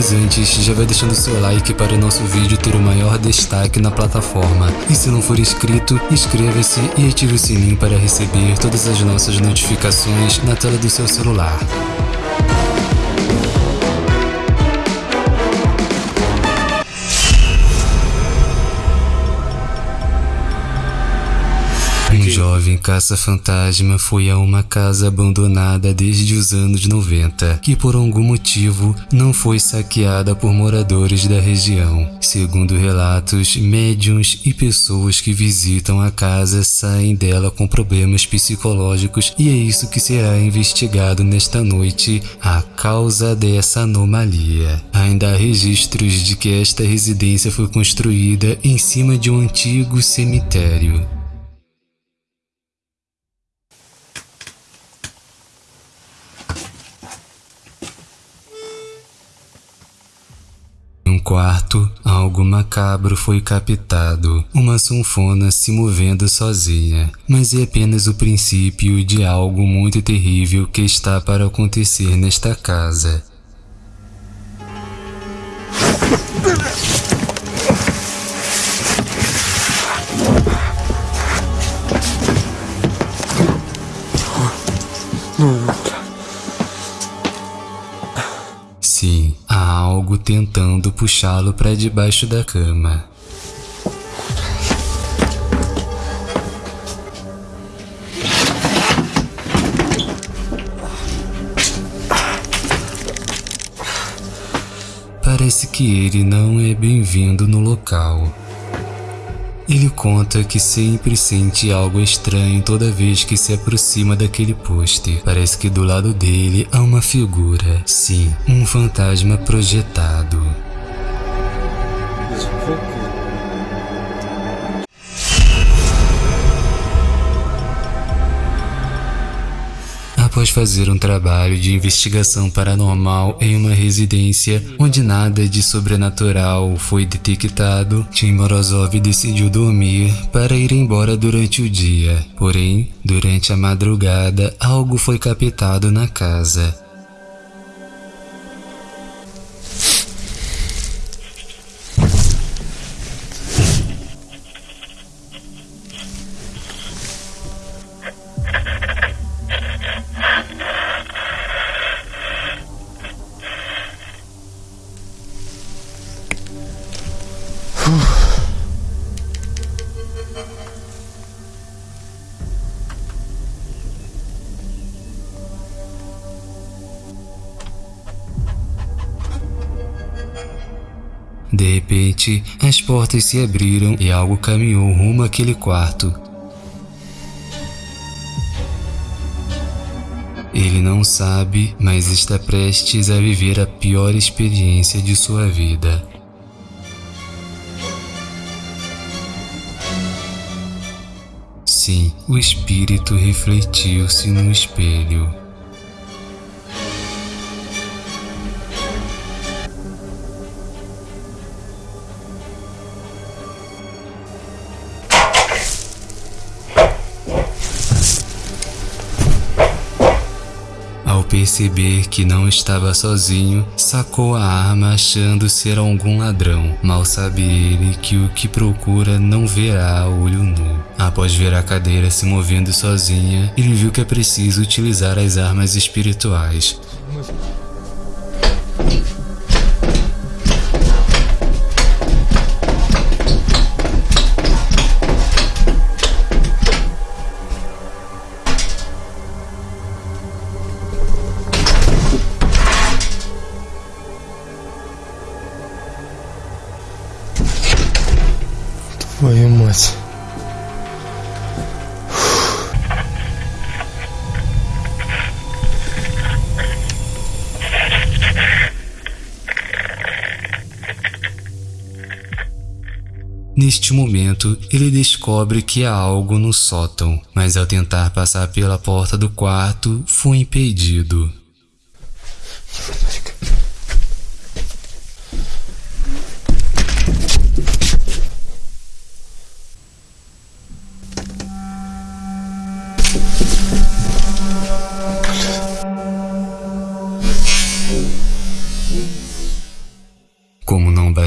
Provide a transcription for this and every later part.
Mas antes, já vai deixando seu like para o nosso vídeo ter o maior destaque na plataforma. E se não for inscrito, inscreva-se e ative o sininho para receber todas as nossas notificações na tela do seu celular. Caça-fantasma foi a uma casa abandonada desde os anos 90, que por algum motivo não foi saqueada por moradores da região. Segundo relatos, médiums e pessoas que visitam a casa saem dela com problemas psicológicos e é isso que será investigado nesta noite, a causa dessa anomalia. Ainda há registros de que esta residência foi construída em cima de um antigo cemitério. Quarto, algo macabro foi captado, uma sanfona se movendo sozinha, mas é apenas o princípio de algo muito terrível que está para acontecer nesta casa. Tentando puxá-lo para debaixo da cama. Parece que ele não é bem-vindo no local. Ele conta que sempre sente algo estranho toda vez que se aproxima daquele poste. Parece que do lado dele há uma figura. Sim, um fantasma projetado. Após fazer um trabalho de investigação paranormal em uma residência onde nada de sobrenatural foi detectado, Tim Morozov decidiu dormir para ir embora durante o dia. Porém, durante a madrugada, algo foi captado na casa. De repente, as portas se abriram e algo caminhou rumo àquele quarto. Ele não sabe, mas está prestes a viver a pior experiência de sua vida. Sim, o espírito refletiu-se no espelho. Perceber que não estava sozinho, sacou a arma achando ser algum ladrão. Mal sabe ele que o que procura não verá olho nu. Após ver a cadeira se movendo sozinha, ele viu que é preciso utilizar as armas espirituais. Neste momento, ele descobre que há algo no sótão, mas ao tentar passar pela porta do quarto, foi impedido.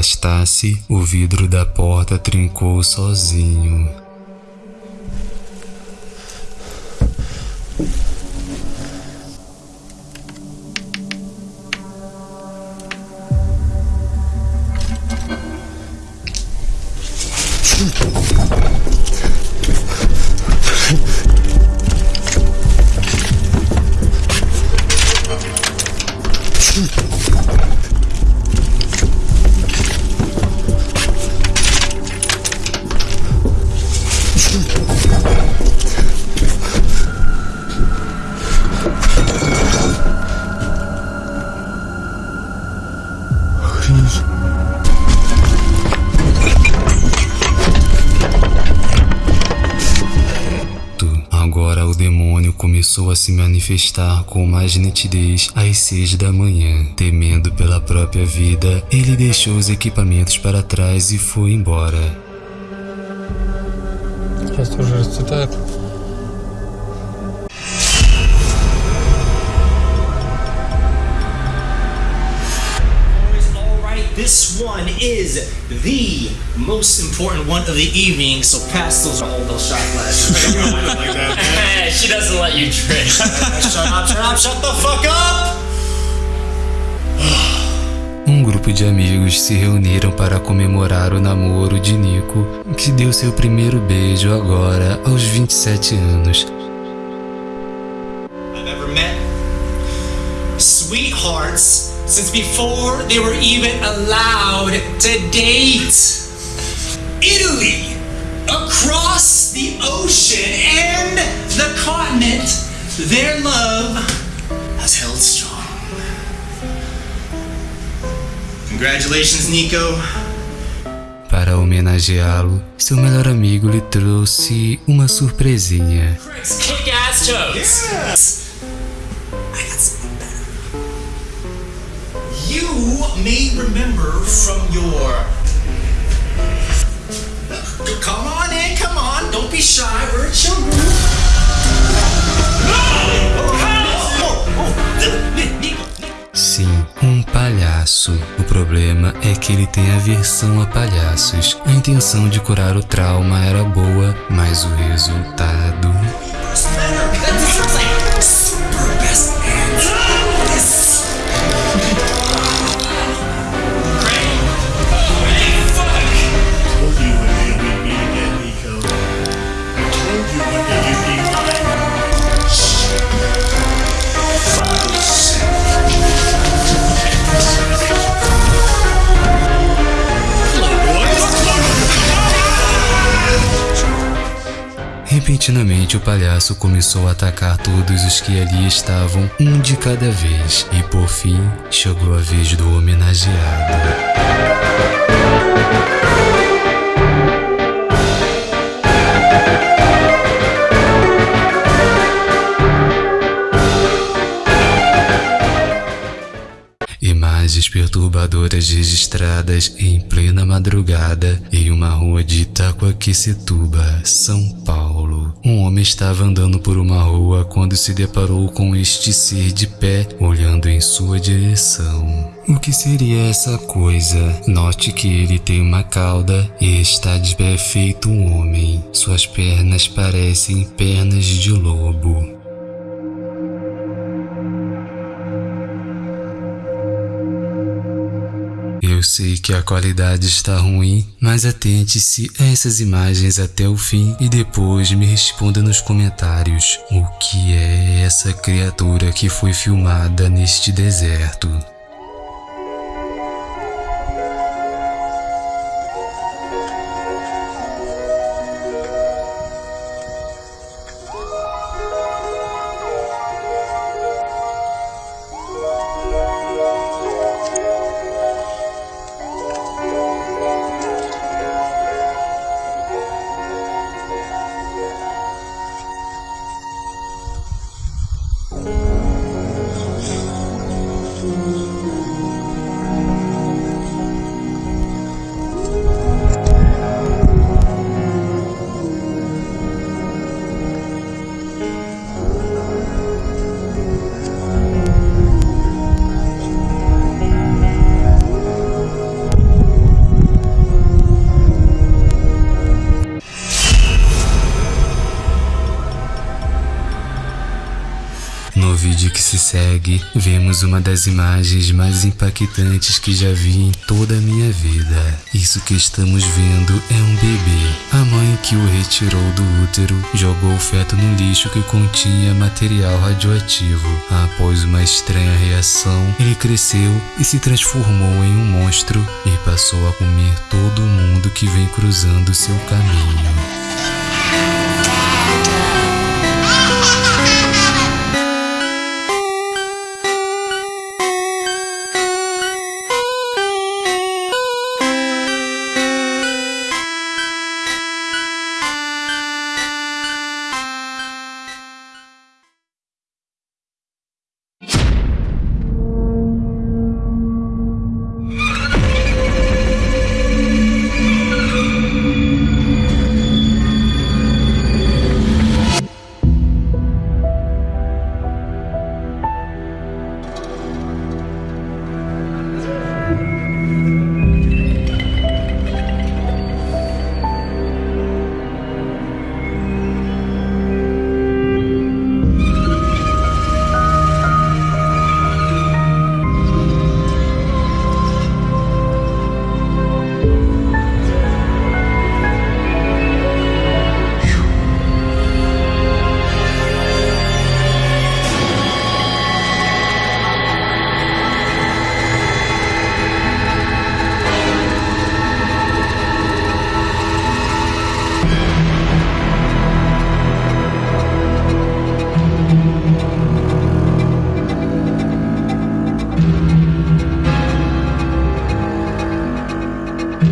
Bastasse, o vidro da porta trincou sozinho. começou a se manifestar com mais nitidez às seis da manhã. Temendo pela própria vida, ele deixou os equipamentos para trás e foi embora. Сейчас тоже расцветает. This one is the most important one of the evening, so pass those hold those shot glasses. she doesn't let you drink. shut up, shut up, shut the fuck up! Um grupo de amigos se reuniram para comemorar o namoro de Nico, que deu seu primeiro beijo agora aos 27 anos. Sweethearts since before they were even allowed to date. Italy, across the ocean and the continent, their love has held strong. Congratulations, Nico. Para homenageá-lo, seu melhor amigo lhe trouxe uma surpresinha. Kick ass toes. Yes. You may remember from your. Come on in, come on. Don't be shy. We're group. Sim, um palhaço. O problema é que ele tem aversão a palhaços. A intenção de curar o trauma era boa, mas o resultado. Repentinamente, o palhaço começou a atacar todos os que ali estavam, um de cada vez, e por fim chegou a vez do homenageado. Perturbadoras registradas em plena madrugada em uma rua de Itacoaquecetuba, São Paulo. Um homem estava andando por uma rua quando se deparou com este ser de pé, olhando em sua direção. O que seria essa coisa? Note que ele tem uma cauda e está de pé feito um homem. Suas pernas parecem pernas de lobo. Sei que a qualidade está ruim, mas atente-se a essas imagens até o fim e depois me responda nos comentários o que é essa criatura que foi filmada neste deserto. Vídeo que se segue, vemos uma das imagens mais impactantes que já vi em toda a minha vida. Isso que estamos vendo é um bebê. A mãe que o retirou do útero jogou o feto no lixo que continha material radioativo. Após uma estranha reação, ele cresceu e se transformou em um monstro e passou a comer todo mundo que vem cruzando seu caminho.